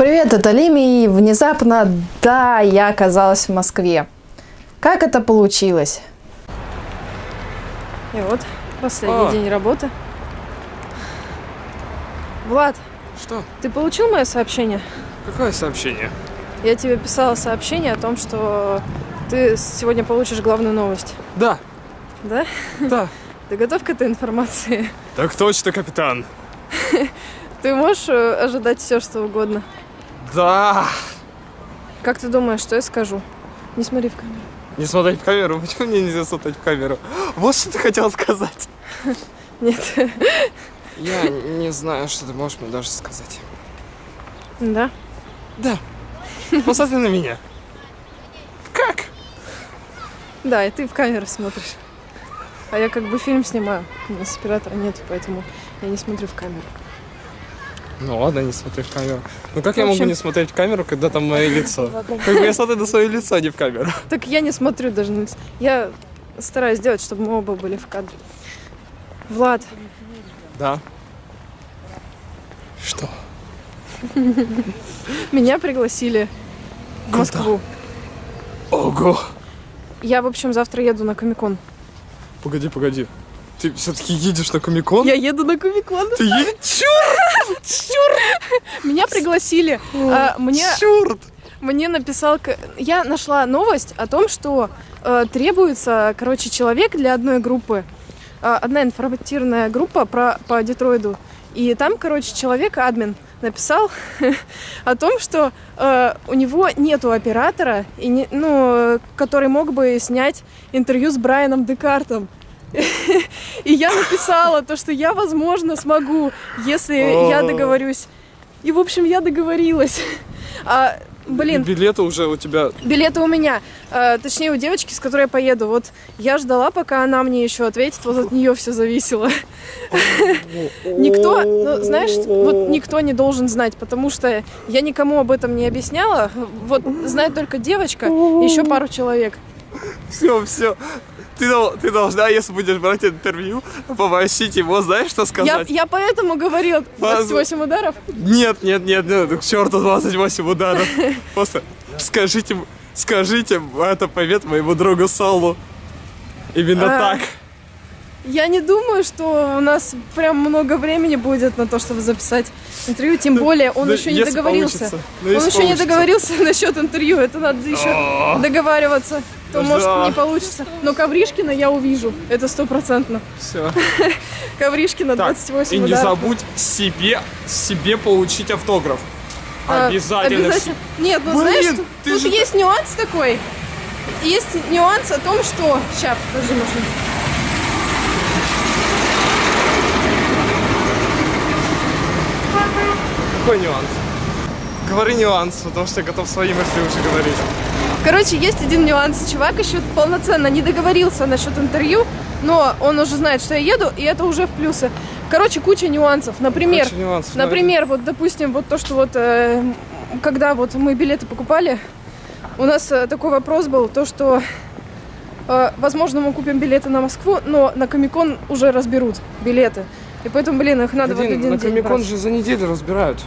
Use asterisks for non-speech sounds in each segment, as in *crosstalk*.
Привет, это Лими, и внезапно, да, я оказалась в Москве. Как это получилось? И вот, последний А. день работы. Влад, Что? ты получил мое сообщение? Какое сообщение? Я тебе писала сообщение о том, что ты сегодня получишь главную новость. Да, Да? да. *laughs* Ты готов к этой информации? Так точно, капитан. *laughs* Ты можешь э, ожидать все, что угодно? Да. Как ты думаешь, что я скажу? Не смотри в камеру. Не смотреть в камеру. Почему мне нельзя смотреть в камеру? Вот что ты хотел сказать. *laughs* Нет. Я не знаю, что ты можешь мне даже сказать. Да? Да. Посмотри на меня. Как? Да, и ты в камеру смотришь. А я как бы фильм снимаю. У нас оператора нет, поэтому я не смотрю в камеру. Ну ладно, не смотри в камеру. Ну как В я могу общем- не смотреть в камеру, когда там мое *laughs* лицо? Как бы я смотрю на свое лицо, а не в камеру. *laughs* Так я не смотрю даже на лицо. Я стараюсь сделать, чтобы мы оба были в кадре. Влад, Да. Что? *laughs* меня пригласили в? Москву. Ого! Я, в общем, завтра еду на Комикон. Погоди, погоди. Ты все-таки едешь на Комикон? Я еду на Комикон. Ты едешь? Черт! Меня пригласили. А, мне, Черт! мне написал... Я нашла новость о том, что э, требуется, короче, человек для одной группы. А, одна информативная группа про, по Детройду. И там, короче, человек, админ, написал *laughs* о том, что э, у него нету оператора, и не, ну, э, который мог бы снять интервью с Брайаном Декартом. И я написала то, что я, возможно, смогу, если я договорюсь. И, в общем, я договорилась. А, блин, Билеты уже у тебя... билеты у меня. А, точнее, у девочки, с которой я поеду. Вот я ждала, пока она мне еще ответит. Вот от нее все зависело. *laughs* Никто, ну, знаешь, вот никто не должен знать, потому что я никому об этом не объясняла. Вот знает только девочка и еще пару человек. Все, все. Ты, ты должна, если будешь брать интервью, попросить его, знаешь, что Я, сказать? я поэтому говорила 28 ударов. Нет, нет, нет, нет, к черту 28 ударов. *laughs* Просто скажите, скажите это привет моему другу Солу. Именно А, так. Я не думаю, что у нас прям много времени будет на то, чтобы записать интервью. Тем более он да еще не договорился. получится, ну, Он еще не получится. договорился *laughs* насчет интервью. Это надо еще О. договариваться. То Да. может не получится. Но Ковришкина я увижу. Это стопроцентно. Все. *laughs* Ковришкина Так, 28 и не ударов. забудь себе, себе получить автограф. А, Обязательно. обязательно. Нет, ну Блин, знаешь, тут, ты тут же- есть нюанс такой. Есть нюанс о том, что... Сейчас, подожди, машину. Какой нюанс? Говори нюанс, потому что я готов свои мысли уже говорить. Короче, есть один нюанс. Чувак еще полноценно не договорился насчет интервью, но он уже знает, что я еду, и это уже в плюсы. Короче, куча нюансов. Например, Куча нюансов, например, вот, допустим, вот то, что вот, э, когда вот мы билеты покупали, у нас э, такой вопрос был, то, что, э, возможно, мы купим билеты на Москву, но на Комикон уже разберут билеты. И поэтому, блин, их надо Блин, один на день Комикон брать. же за неделю разбирают.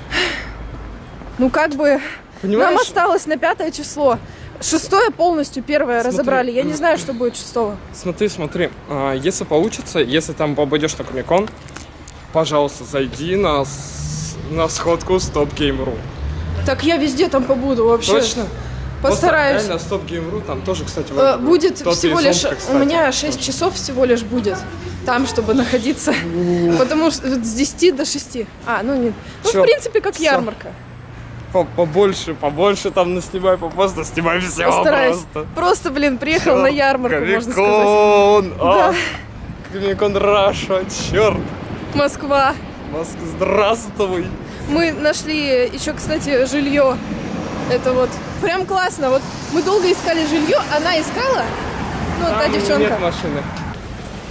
Ну, как бы, Понимаешь? нам осталось на пятое число. Шестое полностью первое Смотри, разобрали. Я не знаю, что будет шестого. Смотри, смотри, а, если получится, если там попадешь на Комикон, пожалуйста, зайди на, на сходку Stop Game.ru. Так я везде там побуду вообще. Точно? Постараюсь. Просто реально Stop Game.ru там тоже, кстати, Э, Будет тот всего лишь... Зомка, У кстати. меня 6 часов всего лишь будет там, чтобы находиться. Потому что с 10 до 6. А, ну нет. Ну, Всё, в принципе, как всё. ярмарка. По- Побольше, побольше там наснимай, просто снимай все Постараюсь. просто. Просто, блин, приехал на ярмарку, можно сказать. Комикон! Да. А, Комикон Раша, черт! Москва. Москва, здравствуй! Мы нашли еще, кстати, жилье. Это вот прям классно. Вот мы долго искали жилье, она искала. Ну, та Там девчонка. Нет машины.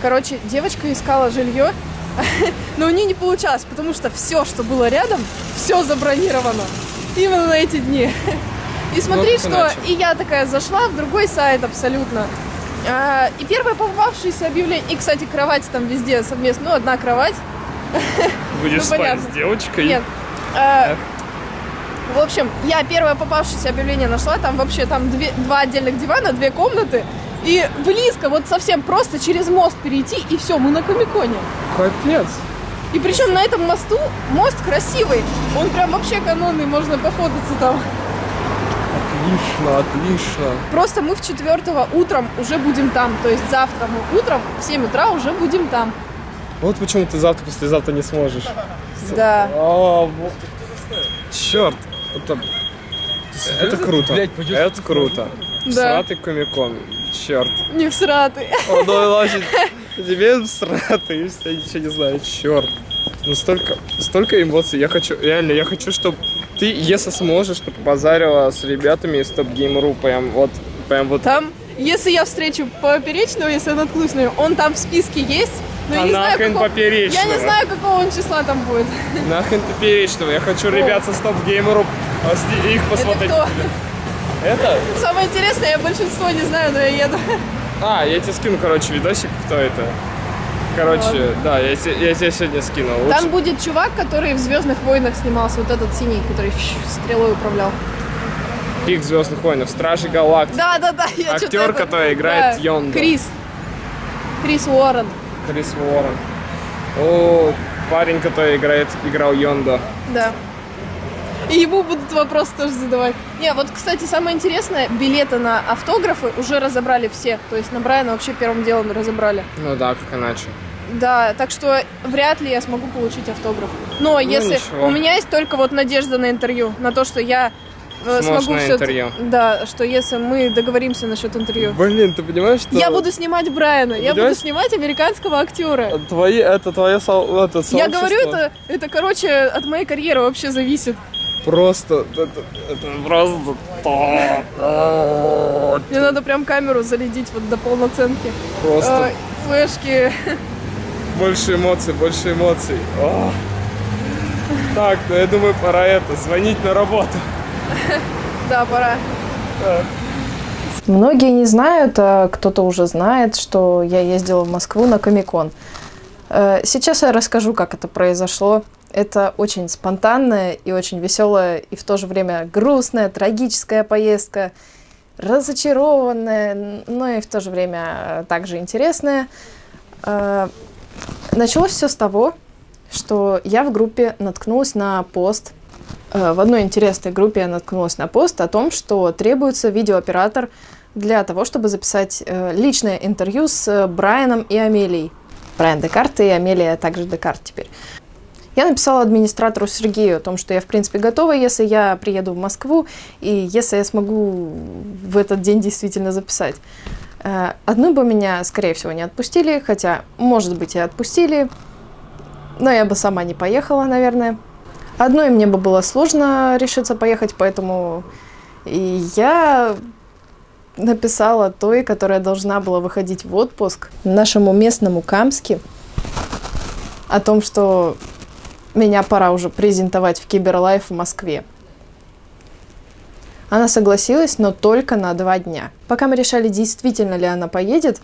Короче, девочка искала жилье, *laughs* но у нее не получалось, потому что все, что было рядом, все забронировано. Именно на эти дни. И смотри, что иначе. и я такая зашла в другой сайт абсолютно. А, и первое попавшееся объявление, и, кстати, кровать там везде совместно, ну, одна кровать. *laughs* Будешь Ну, спать понятно. с девочкой? Нет. А, В общем, я первое попавшееся объявление нашла, там вообще там две, два отдельных дивана, две комнаты, и близко, вот совсем просто через мост перейти, и все, мы на Комиконе. Капец. И причем на этом мосту, мост красивый, он прям вообще канонный, можно пофотаться там. Отлично, отлично. Просто мы в четвертого утром уже будем там, то есть завтра мы утром в 7 утра уже будем там. Вот почему ты завтра, послезавтра не сможешь. *laughs* Да. А, вот. Черт. Это, это круто. Это круто. Да. Сратый комикон. Черт. Не всратый. Он *laughs* значит, тебе сратый, я ничего не знаю, черт. Ну столько, столько эмоций. Я хочу, реально, я хочу, чтобы ты, если сможешь, чтобы базарила с ребятами из Топ Гейм.ру, прям вот, прям вот. Там, если я встречу поперечного, если я наткнусь на него, он там в списке есть, но я А не знаю, нахрен какого- поперечного? Я не знаю, какого он числа там будет. Нахрен поперечного. Я хочу ребят со а, с- их посмотреть. кто? Это? Самое интересное, я большинство не знаю, но я еду. А, я тебе скину, короче, видосик, кто это. Короче, да, я, те- я тебе сегодня скинул. Лучше- Там будет чувак, который в Звездных войнах снимался, вот этот синий, который стрелой управлял. Пик Звездных войнов, Стражи Галактики. Да, да, да. Я Актер, это- который играет да, Йонда. Крис. Крис Уоррен. Крис Уоррен. О, парень, который играет, играл Йонда. Да. И ему будут вопросы тоже задавать. Не, вот, кстати, самое интересное, билеты на автографы уже разобрали все. То есть на Брайана вообще первым делом разобрали. Ну да, как иначе. Да, так что вряд ли я смогу получить автограф. Но если ничего. у меня есть только вот надежда на интервью, на то, что я э, Сможешь смогу всё- интервью. Да, что если мы договоримся насчет интервью. Блин, ты понимаешь, что... Я буду снимать Брайана, я буду снимать американского актера. Твои, это твое со- это Я сообщество говорю, это, это, короче, от моей карьеры вообще зависит. Просто, это, это просто то. Мне надо прям камеру заледить вот до полноценки. Просто Э, флешки. больше эмоций, больше эмоций. О. Так, ну я думаю, пора это, звонить на работу. Да, пора. Многие не знают, а кто-то уже знает, что я ездила в Москву на Комикон. Э, Сейчас я расскажу, как это произошло. Это очень спонтанная и очень веселая, и в то же время грустная, трагическая поездка, разочарованная, но и в то же время также интересная. Э, Началось все с того, что я в группе наткнулась на пост. Э, В одной интересной группе я наткнулась на пост о том, что требуется видеооператор для того, чтобы записать э, личное интервью с э, Брайаном и Амелией. Брайан Декарт и Амелия также Декарт теперь. Я написала администратору Сергею о том, что я, в принципе, готова, если я приеду в Москву, и если я смогу в этот день действительно записать. Э, Одну бы меня, скорее всего, не отпустили, хотя, может быть, и отпустили, но я бы сама не поехала, наверное. Одной мне бы было сложно решиться поехать, поэтому я написала той, которая должна была выходить в отпуск, нашему местному Камске, о том, что меня пора уже презентовать в Киберлайф в Москве. Она согласилась, но только на два дня. Пока мы решали, действительно ли она поедет,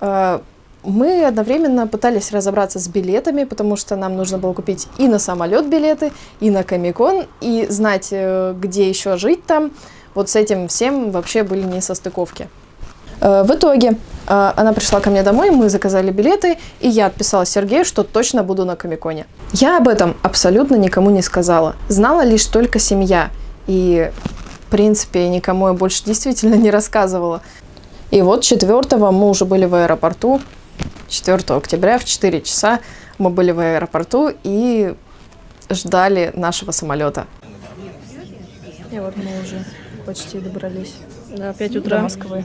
э, мы одновременно пытались разобраться с билетами, потому что нам нужно было купить и на самолет билеты, и на Комикон, и знать, э, где еще жить там. Вот с этим всем вообще были несостыковки. Э, В итоге э, она пришла ко мне домой, мы заказали билеты, и я отписала Сергею, что точно буду на Комиконе. Я об этом абсолютно никому не сказала. Знала лишь только семья. И, в принципе, никому я больше действительно не рассказывала. И вот 4 мы уже были в аэропорту. 4 октября в 4 часа мы были в аэропорту и ждали нашего самолета. И вот мы уже почти добрались Да, 5 до утра. Москвы.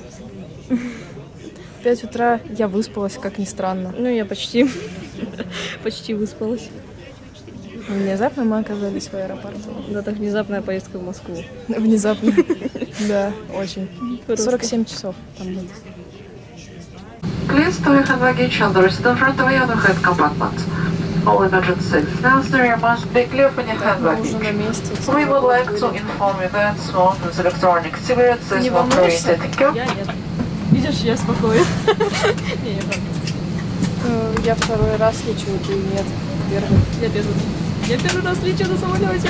В 5 утра я выспалась, как ни странно. Ну, я почти, почти выспалась. Внезапно мы оказались в аэропорту. Да, так внезапная поездка в Москву. Внезапно. Да, очень. Просто. 47 часов там были. Please do you have luggage on the resident front of your overhead compartment? All emergency necessary must be clear from your hand Мы уже на luggage. месте. We would like to inform you that smoke with electronic cigarettes is Не not волнуешься? permitted. Thank you. Я нет. Видишь, я спокоен. *laughs* Я. Э, Я второй раз лечу, ты нет. Первый. Я первый. Я первый раз лечу на самолете.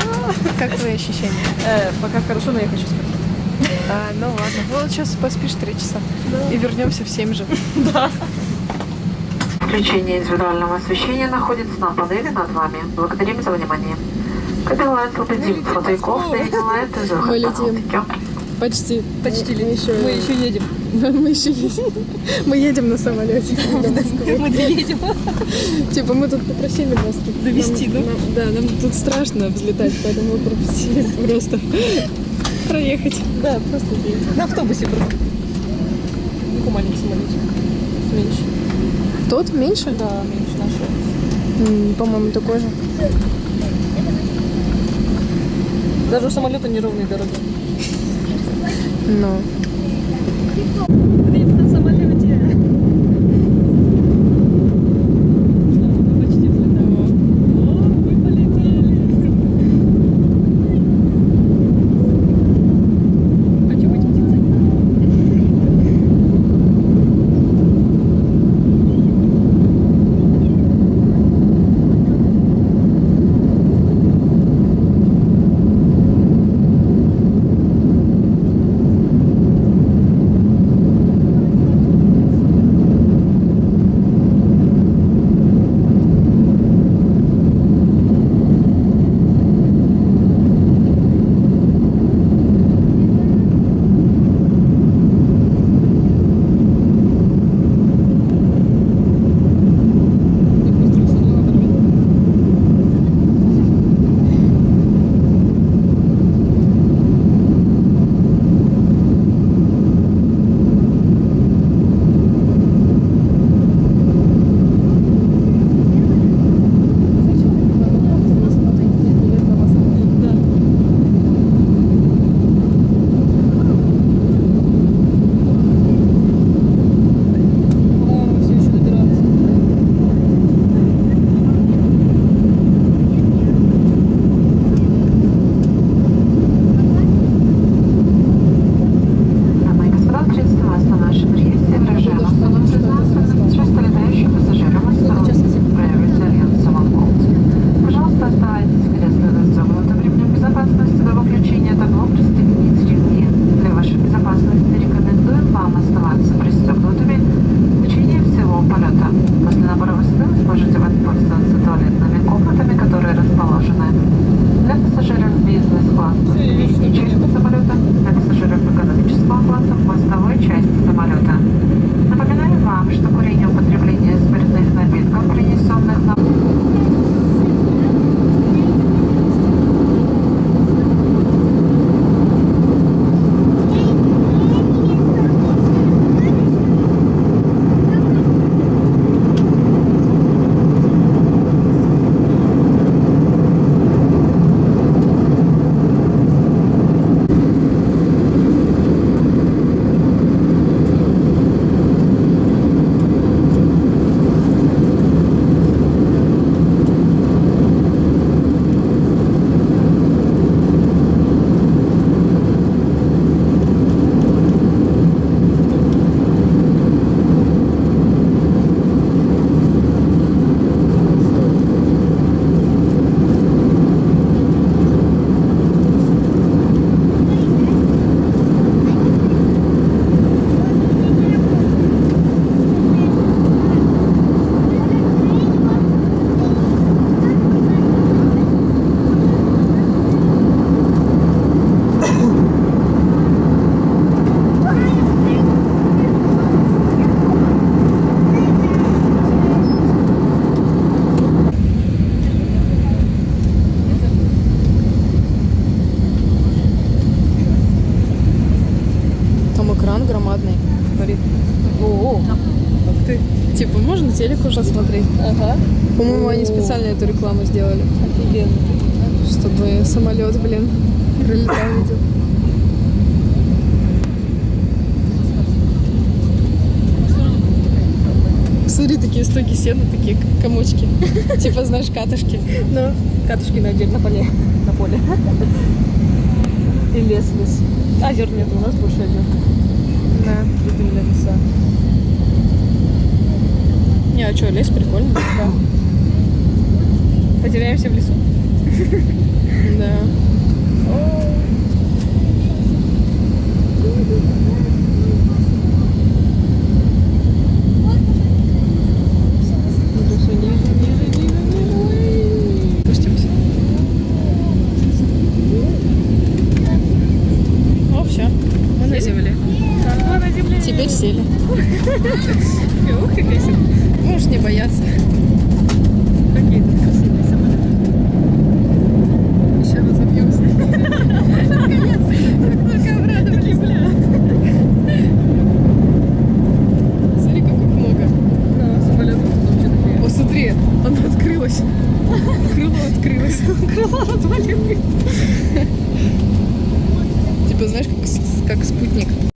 Как твои ощущения? *laughs* Э, пока хорошо, но я хочу спать. А, ну ладно. Ну, вот сейчас поспишь три часа. И вернемся в 7 же. *laughs* Включение индивидуального освещения находится на панели над вами. Благодарим за внимание. Takeoff. The engine light is Мы летим. Почти. Почти Мы еще, Мы еще едем. Мы еще едем. Мы едем на самолете. Мы доедем. Типа мы тут попросили вас Довести, да? да, нам тут страшно взлетать, поэтому мы попросили просто проехать. Да, просто. На автобусе просто. Ну, маленький самолетик. Меньше. Тот меньше? Да, меньше нашего. По-моему, такой же. Даже у самолета неровные дороги. Но. на ты. Типа, можно телек уже смотреть. Ага. По-моему, они специально эту рекламу сделали, Офигенно. чтобы самолет, блин, прилетал видел. Смотри, такие стойки сена, такие комочки. *laughs* Типа, знаешь, катышки. Ну, катушки на отдельно поле. На поле. И лес, лес. Озер нет, у нас больше озер. Да. Тут именно леса. А что, лес прикольный. Да. Потеряемся в лесу. *laughs* Да. Спустимся. О, все. Мы на земле. Мы на земле. Теперь сели. Ух, как. Можешь не бояться.